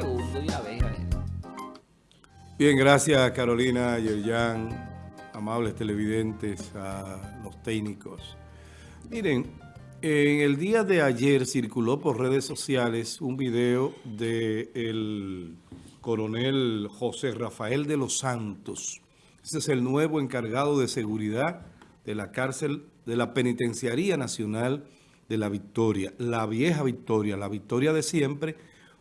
vez. Bien, gracias Carolina, Yerjan, amables televidentes, a los técnicos. Miren, en el día de ayer circuló por redes sociales un video del coronel José Rafael de los Santos. Ese es el nuevo encargado de seguridad de la cárcel de la Penitenciaría Nacional de la Victoria, la vieja Victoria, la Victoria de siempre,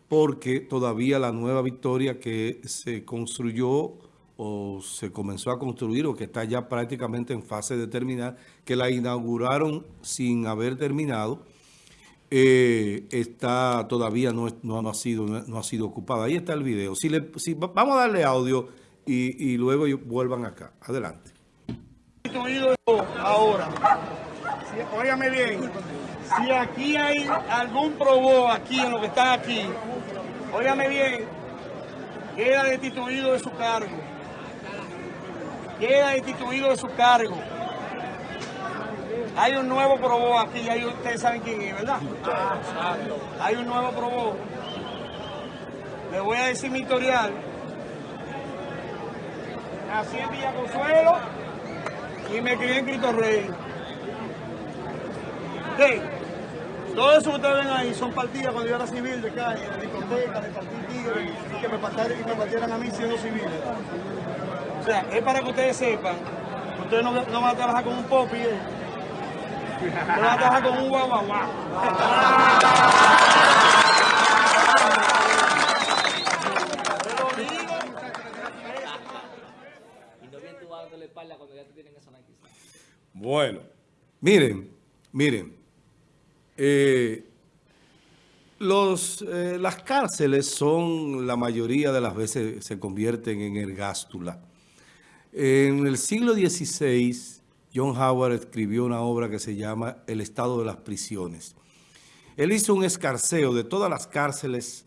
porque todavía la nueva Victoria que se construyó o se comenzó a construir o que está ya prácticamente en fase de terminar, que la inauguraron sin haber terminado, eh, está todavía no, no, ha sido, no, ha sido ocupada. Ahí está el video. Si, le, si vamos a darle audio y, y luego vuelvan acá. Adelante. Ahora, óigame bien, si aquí hay algún probó aquí en lo que está aquí, óigame bien, queda destituido de su cargo. Queda destituido de su cargo. Hay un nuevo probó aquí, ahí ustedes saben quién es, ¿verdad? Hay un nuevo probó. Le voy a decir mi historial. Nací en Villa Consuelo y me crié en Cristo Rey. ¿Qué? Todo eso que ustedes ven ahí son partidas cuando yo era civil de calle, de discoteca, de y que me partieran, y me partieran a mí siendo civil. O sea, es para que ustedes sepan que ustedes no, no van a trabajar con un popi, ¿eh? van a trabajar con un guaguaguá. Bueno, miren, miren, eh, eh, las cárceles son, la mayoría de las veces se convierten en ergástula. En el siglo XVI, John Howard escribió una obra que se llama El estado de las prisiones. Él hizo un escarceo de todas las cárceles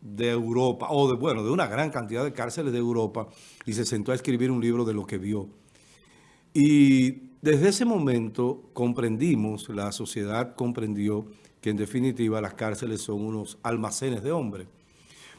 de Europa, o de, bueno, de una gran cantidad de cárceles de Europa, y se sentó a escribir un libro de lo que vio. Y desde ese momento comprendimos, la sociedad comprendió que en definitiva las cárceles son unos almacenes de hombres.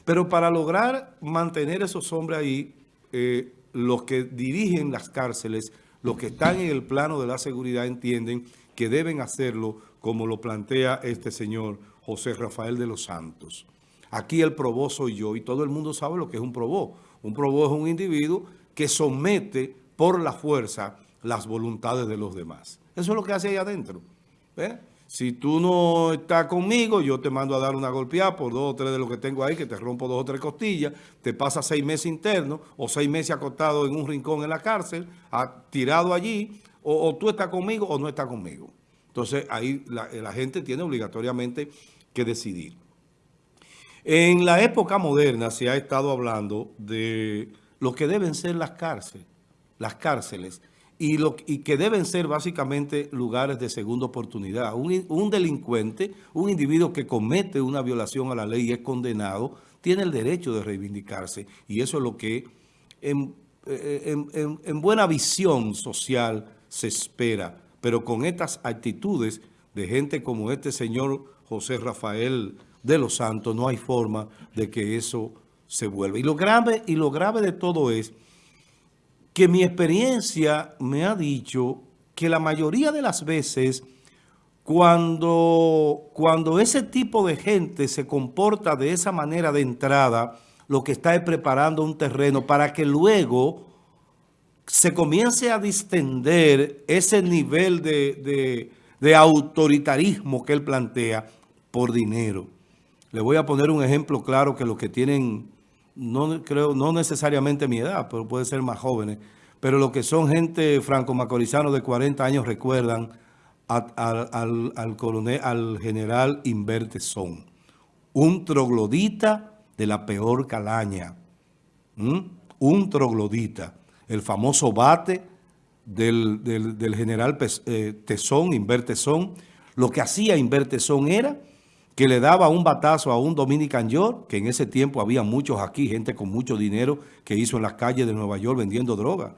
Pero para lograr mantener esos hombres ahí, eh, los que dirigen las cárceles, los que están en el plano de la seguridad entienden que deben hacerlo como lo plantea este señor José Rafael de los Santos. Aquí el probó soy yo y todo el mundo sabe lo que es un probó. Un probó es un individuo que somete por la fuerza las voluntades de los demás. Eso es lo que hace ahí adentro. Si tú no estás conmigo, yo te mando a dar una golpeada por dos o tres de lo que tengo ahí, que te rompo dos o tres costillas, te pasa seis meses internos o seis meses acostado en un rincón en la cárcel, tirado allí, o, tú estás conmigo o no estás conmigo. Entonces ahí la, la gente tiene obligatoriamente que decidir. En la época moderna se ha estado hablando de lo que deben ser las cárceles, las cárceles y, lo, que deben ser básicamente lugares de segunda oportunidad. Un, delincuente, un individuo que comete una violación a la ley y es condenado, tiene el derecho de reivindicarse. Y eso es lo que en, en buena visión social se espera. Pero con estas actitudes de gente como este señor José Rafael de los Santos, no hay forma de que eso se vuelva. Y lo grave, y lo grave de todo es que mi experiencia me ha dicho que la mayoría de las veces cuando, cuando ese tipo de gente se comporta de esa manera de entrada, lo que está es preparando un terreno para que luego se comience a distender ese nivel de, de autoritarismo que él plantea por dinero. Le voy a poner un ejemplo claro que los que tienen no creo, no necesariamente mi edad, pero puede ser más jóvenes, pero lo que son gente franco-macorizano de 40 años recuerdan al, coronel, al general Invertesón, un troglodita de la peor calaña, un troglodita, el famoso bate del, general eh, Tesón, Invertesón, lo que hacía Invertesón era que le daba un batazo a un Dominican York, que en ese tiempo había muchos aquí, gente con mucho dinero que hizo en las calles de Nueva York vendiendo droga.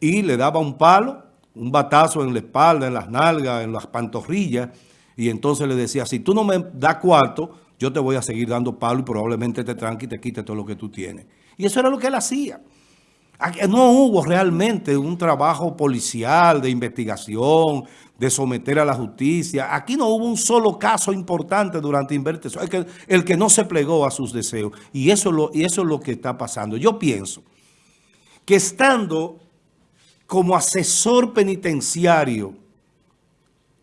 Y le daba un palo, un batazo en la espalda, en las nalgas, en las pantorrillas, y entonces le decía, si tú no me das cuarto, yo te voy a seguir dando palo y probablemente te tranque y te quite todo lo que tú tienes. Y eso era lo que él hacía. No hubo realmente un trabajo policial de investigación, de someter a la justicia. Aquí no hubo un solo caso importante durante Invertes. El que, no se plegó a sus deseos. Y eso, lo, y eso es lo que está pasando. Yo pienso que estando como asesor penitenciario,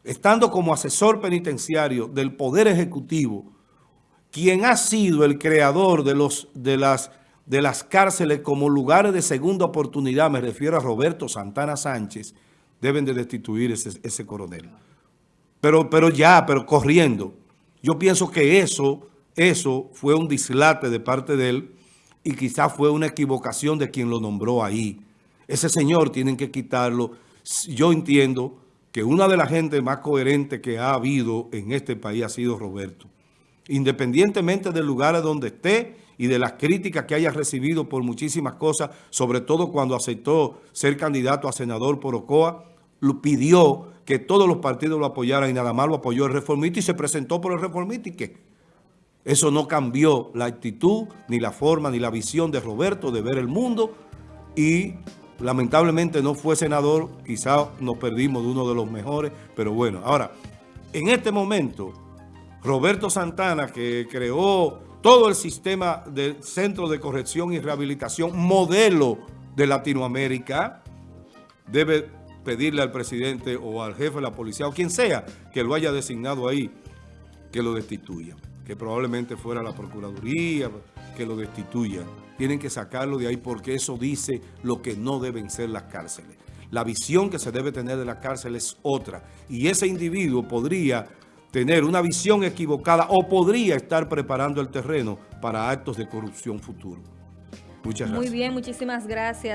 estando como asesor penitenciario del Poder Ejecutivo, quien ha sido el creador de, los, de las de las cárceles como lugares de segunda oportunidad, me refiero a Roberto Santana Sánchez, deben de destituir ese, ese coronel. Pero, pero ya, pero corriendo. Yo pienso que eso, eso fue un dislate de parte de él y quizás fue una equivocación de quien lo nombró ahí. Ese señor tienen que quitarlo. Yo entiendo que una de las gente más coherentes que ha habido en este país ha sido Roberto. Independientemente del lugar donde esté y de las críticas que haya recibido por muchísimas cosas, sobre todo cuando aceptó ser candidato a senador por Ocoa, lo pidió que todos los partidos lo apoyaran y nada más lo apoyó el reformista y se presentó por el reformista. Y qué. Eso no cambió la actitud, ni la forma, ni la visión de Roberto de ver el mundo. Y lamentablemente no fue senador, quizás nos perdimos de uno de los mejores, pero bueno, ahora, en este momento, Roberto Santana, que creó todo el sistema del Centro de Corrección y Rehabilitación, modelo de Latinoamérica, debe pedirle al presidente o al jefe de la policía o quien sea que lo haya designado ahí, que lo destituya. Que probablemente fuera la Procuraduría, que lo destituya. Tienen que sacarlo de ahí porque eso dice lo que no deben ser las cárceles. La visión que se debe tener de la cárcel es otra. Y ese individuo podría tener una visión equivocada o podría estar preparando el terreno para actos de corrupción futuro. Muchas gracias. Muy bien, muchísimas gracias.